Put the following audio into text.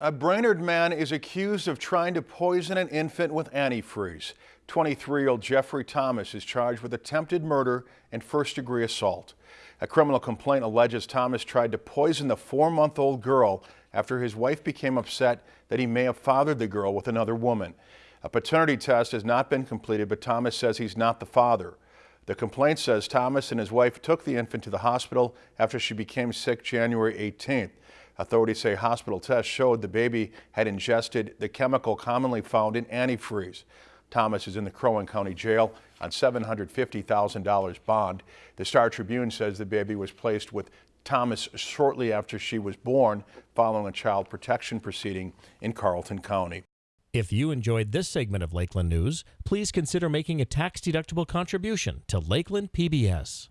A Brainerd man is accused of trying to poison an infant with antifreeze. 23-year-old Jeffrey Thomas is charged with attempted murder and first-degree assault. A criminal complaint alleges Thomas tried to poison the four-month-old girl after his wife became upset that he may have fathered the girl with another woman. A paternity test has not been completed, but Thomas says he's not the father. The complaint says Thomas and his wife took the infant to the hospital after she became sick January 18th. Authorities say hospital tests showed the baby had ingested the chemical commonly found in antifreeze. Thomas is in the Crow Wing County Jail on $750,000 bond. The Star Tribune says the baby was placed with Thomas shortly after she was born following a child protection proceeding in Carlton County. If you enjoyed this segment of Lakeland News, please consider making a tax-deductible contribution to Lakeland PBS.